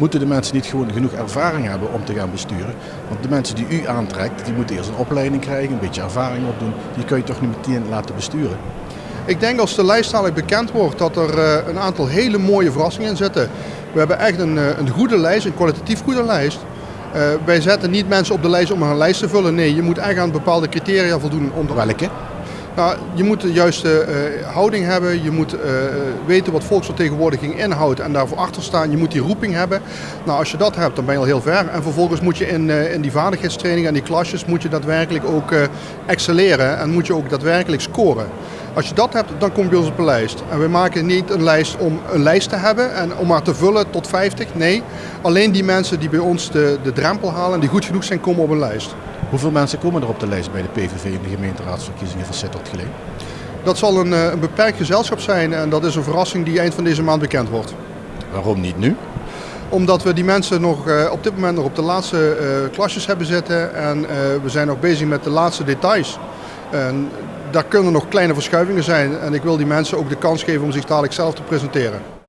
Moeten de mensen niet gewoon genoeg ervaring hebben om te gaan besturen? Want de mensen die u aantrekt, die moeten eerst een opleiding krijgen, een beetje ervaring opdoen. Die kun je toch niet meteen laten besturen? Ik denk als de lijst dadelijk bekend wordt dat er eh, een aantal hele mooie verrassingen in zitten. We hebben echt een, eh, een goede lijst, een kwalitatief goede lijst. Uh, wij zetten niet mensen op de lijst om een lijst te vullen. Nee, je moet echt aan bepaalde criteria voldoen. Om Welke? Nou, je moet de juiste uh, houding hebben, je moet uh, weten wat volksvertegenwoordiging inhoudt en daarvoor achter staan. Je moet die roeping hebben. Nou, als je dat hebt, dan ben je al heel ver. En vervolgens moet je in, uh, in die vaardigheidstraining en die klasjes moet je daadwerkelijk ook excelleren en moet je ook daadwerkelijk scoren. Als je dat hebt, dan kom je bij ons op een lijst. En we maken niet een lijst om een lijst te hebben en om maar te vullen tot 50. Nee, alleen die mensen die bij ons de, de drempel halen en die goed genoeg zijn, komen op een lijst. Hoeveel mensen komen er op de lijst bij de PVV in de gemeenteraadsverkiezingen van Sittard geleden? Dat zal een, een beperkt gezelschap zijn en dat is een verrassing die eind van deze maand bekend wordt. Waarom niet nu? Omdat we die mensen nog op dit moment nog op de laatste klasjes hebben zitten en we zijn nog bezig met de laatste details. En daar kunnen nog kleine verschuivingen zijn en ik wil die mensen ook de kans geven om zich dadelijk zelf te presenteren.